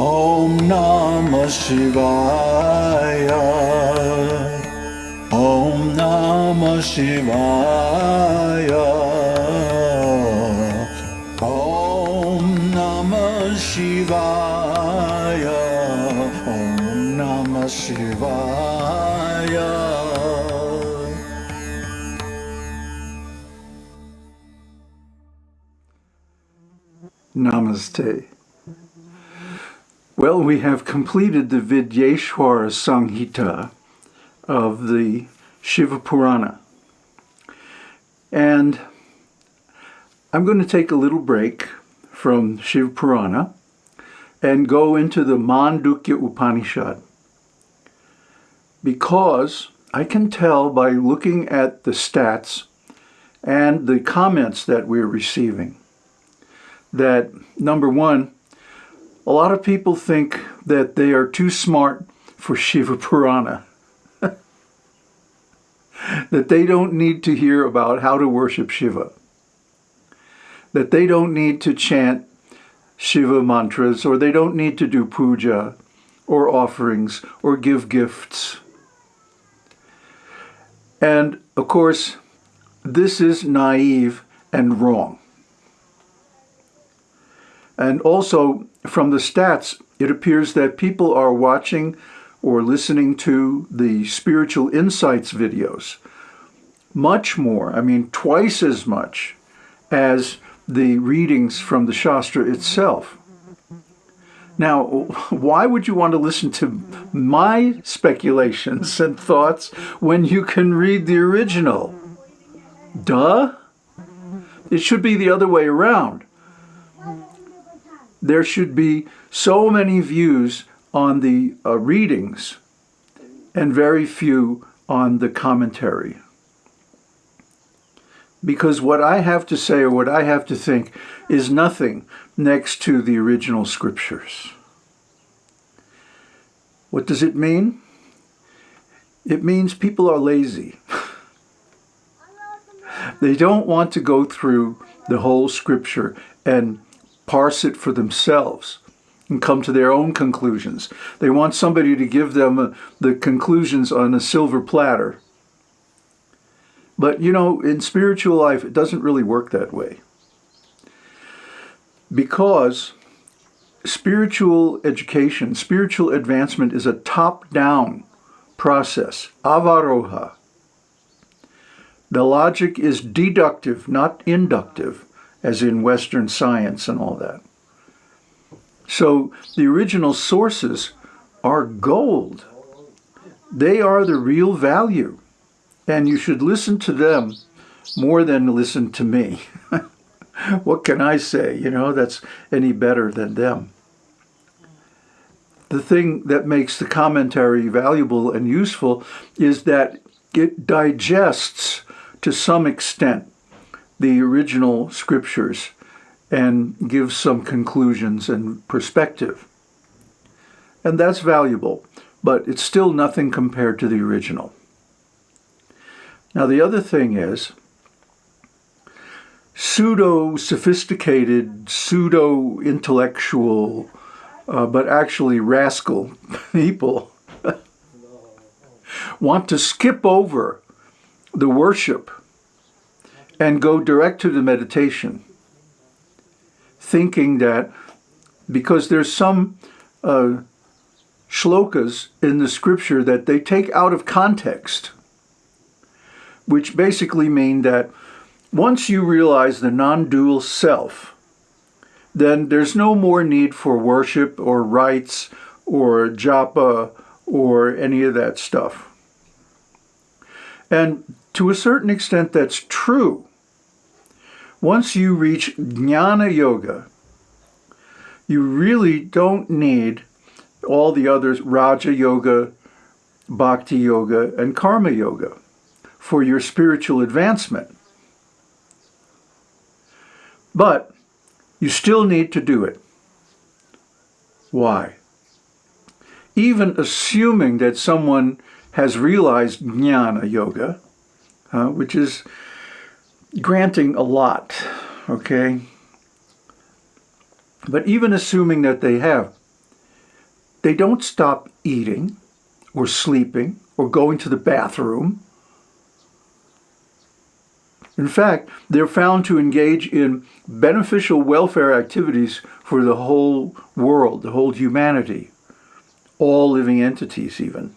ॐ नमः शिवाय ॐ नमः शिवाय ॐ नमः शिवाय ॐ नमः शिवाय Namaste. Well, we have completed the Vidyeshwara Samhita of the Shiva Purana. And I'm going to take a little break from Shiva Purana and go into the Mandukya Upanishad. Because I can tell by looking at the stats and the comments that we're receiving that number one, a lot of people think that they are too smart for Shiva Purana. that they don't need to hear about how to worship Shiva. That they don't need to chant Shiva mantras or they don't need to do puja or offerings or give gifts. And of course, this is naive and wrong. And also, from the stats, it appears that people are watching or listening to the spiritual insights videos much more, I mean twice as much as the readings from the Shastra itself. Now, why would you want to listen to my speculations and thoughts when you can read the original? Duh! It should be the other way around there should be so many views on the uh, readings and very few on the commentary. Because what I have to say or what I have to think is nothing next to the original scriptures. What does it mean? It means people are lazy. they don't want to go through the whole scripture and parse it for themselves and come to their own conclusions. They want somebody to give them uh, the conclusions on a silver platter. But you know, in spiritual life, it doesn't really work that way. Because spiritual education, spiritual advancement is a top-down process, avaroha. The logic is deductive, not inductive as in Western science and all that. So the original sources are gold. They are the real value. And you should listen to them more than listen to me. what can I say, you know, that's any better than them? The thing that makes the commentary valuable and useful is that it digests to some extent the original scriptures and gives some conclusions and perspective. And that's valuable, but it's still nothing compared to the original. Now the other thing is, pseudo-sophisticated, pseudo-intellectual, uh, but actually rascal people want to skip over the worship and go direct to the meditation, thinking that because there's some uh, shlokas in the scripture that they take out of context, which basically mean that once you realize the non-dual self, then there's no more need for worship or rites or japa or any of that stuff. And to a certain extent, that's true. Once you reach Jnana Yoga, you really don't need all the others, Raja Yoga, Bhakti Yoga, and Karma Yoga for your spiritual advancement. But you still need to do it. Why? Even assuming that someone has realized Jnana Yoga, uh, which is granting a lot, okay? But even assuming that they have, they don't stop eating or sleeping or going to the bathroom. In fact, they're found to engage in beneficial welfare activities for the whole world, the whole humanity, all living entities even.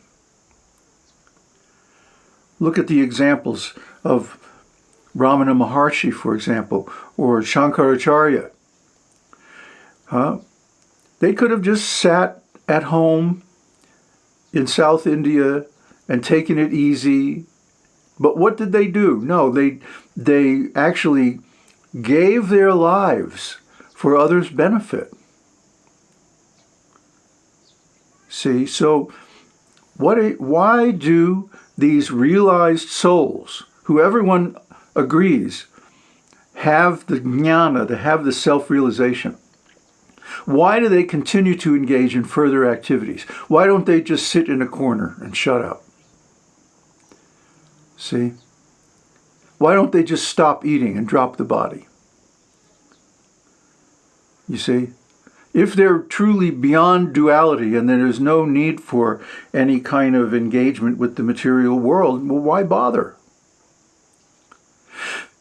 Look at the examples of Ramana Maharshi, for example, or Shankaracharya. Huh? They could have just sat at home in South India and taken it easy. But what did they do? No, they, they actually gave their lives for others' benefit. See, so what? why do these realized souls, who everyone agrees, have the jnana, to have the self-realization, why do they continue to engage in further activities? Why don't they just sit in a corner and shut up? See? Why don't they just stop eating and drop the body? You see? If they're truly beyond duality and there is no need for any kind of engagement with the material world, well, why bother?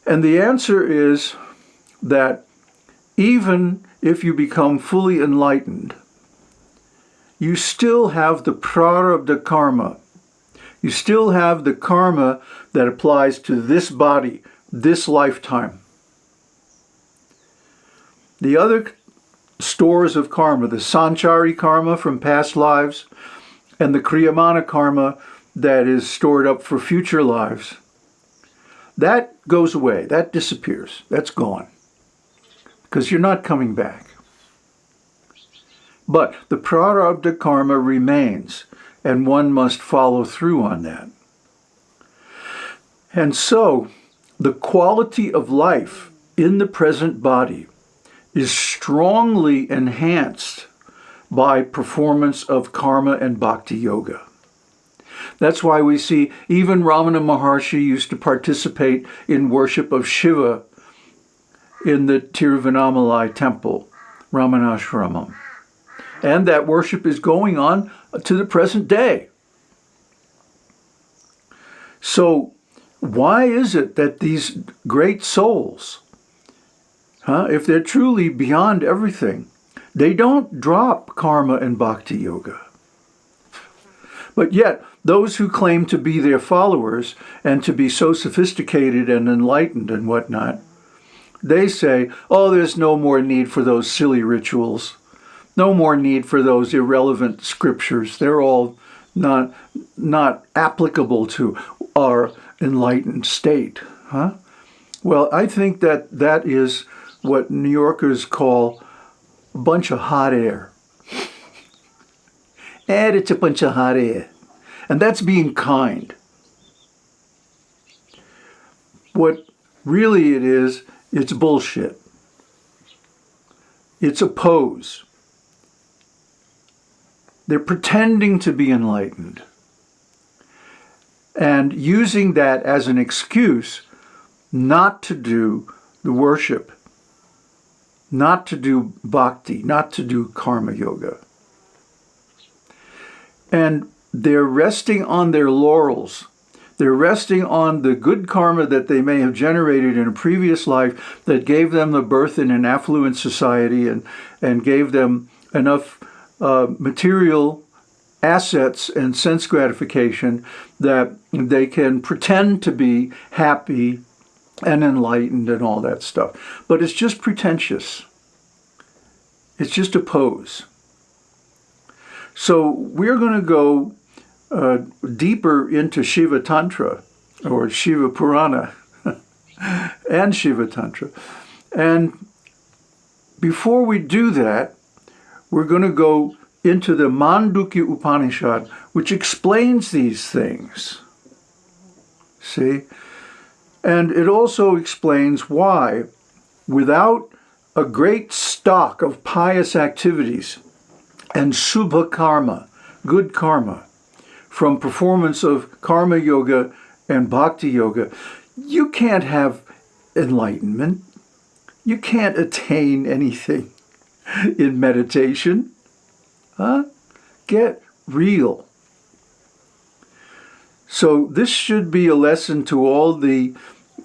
And the answer is that even if you become fully enlightened, you still have the prarabdha karma. You still have the karma that applies to this body, this lifetime. The other stores of karma, the sanchita karma from past lives, and the kriyamana karma that is stored up for future lives, that goes away, that disappears, that's gone because you're not coming back. But the prarabdha karma remains, and one must follow through on that. And so, the quality of life in the present body is strongly enhanced by performance of karma and bhakti yoga. That's why we see even Ramana Maharshi used to participate in worship of Shiva in the Tiruvannamalai temple, Ramanashramam. And that worship is going on to the present day. So why is it that these great souls, huh, if they're truly beyond everything, they don't drop karma and bhakti yoga? But yet, those who claim to be their followers and to be so sophisticated and enlightened and whatnot, they say, oh, there's no more need for those silly rituals. No more need for those irrelevant scriptures. They're all not, not applicable to our enlightened state. Huh? Well, I think that that is what New Yorkers call a bunch of hot air. And that's being kind. What really it is, it's bullshit. It's a pose. They're pretending to be enlightened and using that as an excuse not to do the worship, not to do bhakti, not to do karma yoga. And they're resting on their laurels they're resting on the good karma that they may have generated in a previous life that gave them the birth in an affluent society and, and gave them enough uh, material assets and sense gratification that they can pretend to be happy and enlightened and all that stuff. But it's just pretentious. It's just a pose. So we're going to go uh, deeper into Shiva Tantra or Shiva Purana and Shiva Tantra. And before we do that, we're going to go into the Mandukya Upanishad, which explains these things. See? And it also explains why, without a great stock of pious activities and subha karma, good karma, from performance of karma yoga and bhakti yoga, you can't have enlightenment. You can't attain anything in meditation. Huh? Get real. So this should be a lesson to all the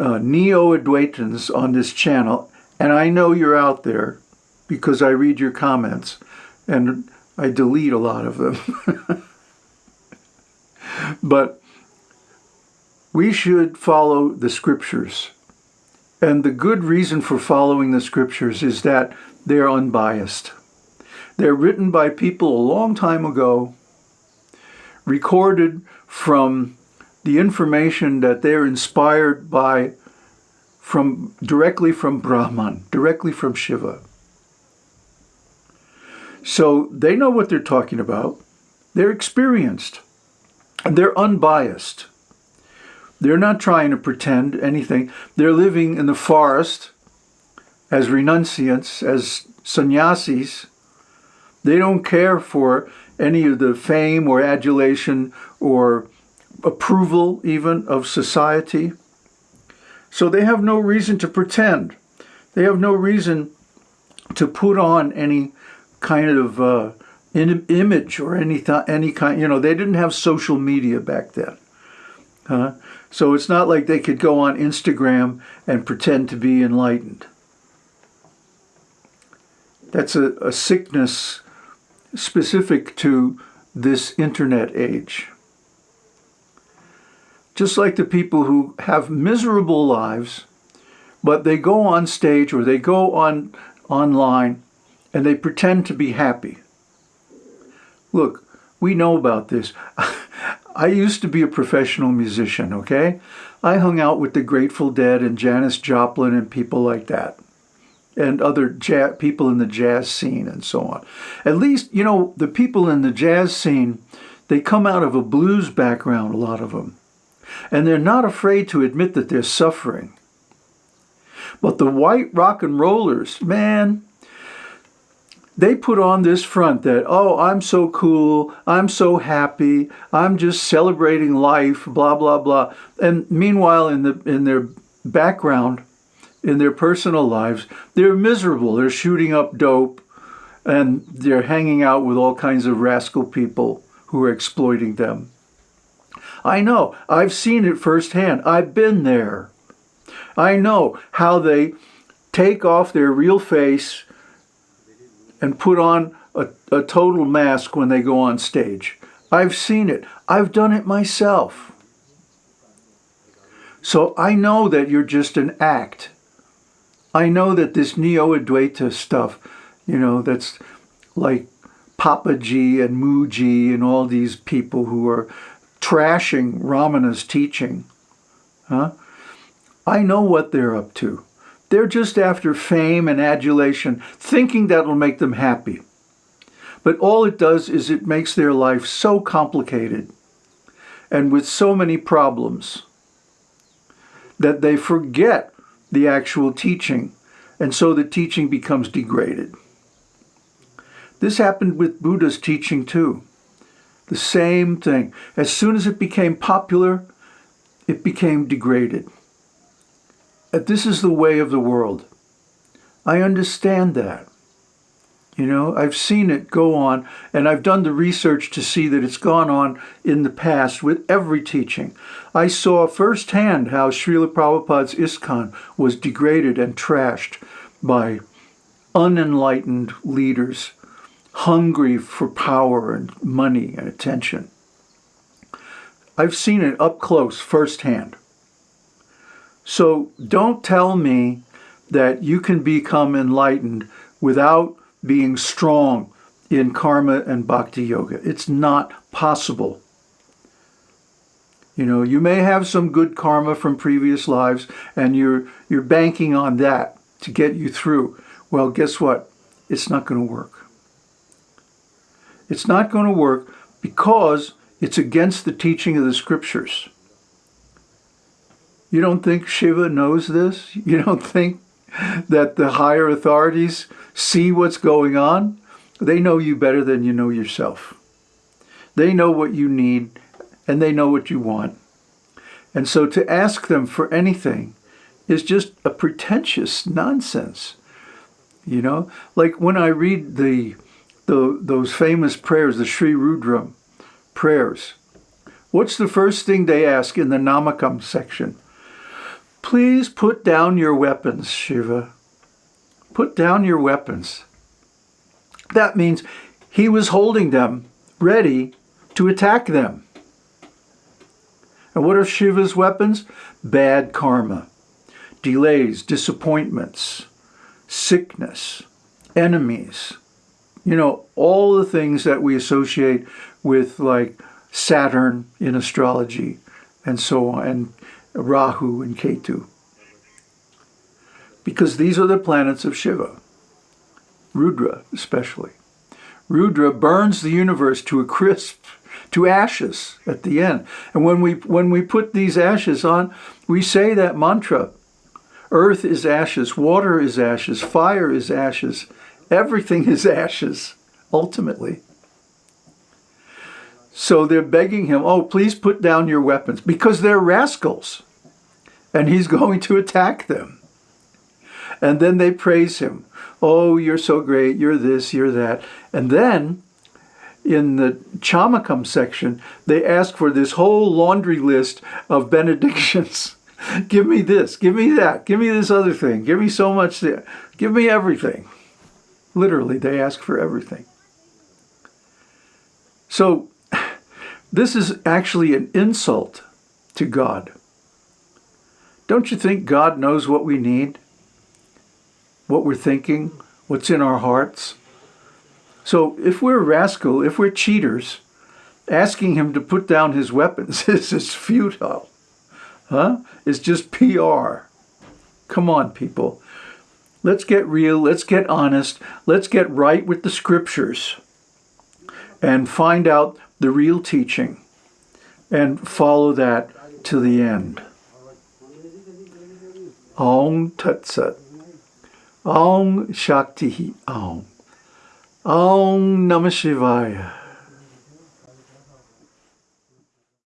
uh, Neo-Advaitins on this channel. And I know you're out there because I read your comments and I delete a lot of them. but we should follow the scriptures. And the good reason for following the scriptures is that they're unbiased. They're written by people a long time ago, recorded from the information that they're inspired by from directly from Brahman, directly from Shiva. So they know what they're talking about. They're experienced. They're unbiased. They're not trying to pretend anything. They're living in the forest as renunciants, as sannyasis. They don't care for any of the fame or adulation or approval even of society. So they have no reason to pretend. They have no reason to put on any kind of uh, image or any any kind. You know, they didn't have social media back then. So it's not like they could go on Instagram and pretend to be enlightened. That's a, a sickness specific to this internet age. Just like the people who have miserable lives, but they go on stage or they go on online and they pretend to be happy. Look, we know about this. I used to be a professional musician, okay? I hung out with the Grateful Dead and Janis Joplin and people like that and other people in the jazz scene and so on. At least, you know, the people in the jazz scene, they come out of a blues background, a lot of them. And they're not afraid to admit that they're suffering. But the white rock and rollers, man, they put on this front that, oh, I'm so cool, I'm so happy, I'm just celebrating life, blah, blah, blah. And meanwhile, in, the, in their background, in their personal lives, they're miserable. They're shooting up dope and they're hanging out with all kinds of rascal people who are exploiting them. I know, I've seen it firsthand. I've been there. I know how they take off their real face and put on a, a total mask when they go on stage. I've seen it. I've done it myself. So I know that you're just an act. I know that this Neo-Advaita stuff, you know, that's like Papaji and Mooji and all these people who are trashing Ramana's teaching, huh? I know what they're up to. They're just after fame and adulation, thinking that'll make them happy. But all it does is it makes their life so complicated and with so many problems that they forget the actual teaching, and so the teaching becomes degraded. This happened with Buddha's teaching too. The same thing. As soon as it became popular, it became degraded that this is the way of the world. I understand that. You know, I've seen it go on, and I've done the research to see that it's gone on in the past with every teaching. I saw firsthand how Srila Prabhupada's ISKCON was degraded and trashed by unenlightened leaders hungry for power and money and attention. I've seen it up close firsthand. So don't tell me that you can become enlightened without being strong in karma and bhakti yoga. It's not possible. You know, you may have some good karma from previous lives and you're, you're banking on that to get you through. Well, guess what? It's not going to work. It's not going to work because it's against the teaching of the scriptures. You don't think Shiva knows this? You don't think that the higher authorities see what's going on? They know you better than you know yourself. They know what you need and they know what you want. And so to ask them for anything is just a pretentious nonsense. You know, like when I read the the, those famous prayers, the Sri Rudram prayers, what's the first thing they ask in the Namakam section? Please put down your weapons, Shiva. Put down your weapons. That means he was holding them ready to attack them. And what are Shiva's weapons? Bad karma, delays, disappointments, sickness, enemies. You know, all the things that we associate with like Saturn in astrology and so on, and Rahu and Ketu. Because these are the planets of Shiva, Rudra especially. Rudra burns the universe to a crisp, to ashes at the end. And when we, when we put these ashes on, we say that mantra. Earth is ashes, water is ashes, fire is ashes, everything is ashes, ultimately. So they're begging him, oh, please put down your weapons, because they're rascals. And he's going to attack them. And then they praise him. Oh, you're so great, you're this, you're that. And then in the Chamakam section, they ask for this whole laundry list of benedictions. give me this, give me that, give me this other thing, give me so much, there. give me everything. Literally, they ask for everything. So, this is actually an insult to God. Don't you think God knows what we need? What we're thinking? What's in our hearts? So if we're rascal, if we're cheaters, asking him to put down his weapons is just futile. Huh? It's just PR. Come on, people. Let's get real. Let's get honest. Let's get right with the scriptures and find out the real teaching and follow that to the end. Om Tat. Om Shakti Om. Om Namah Shivaya.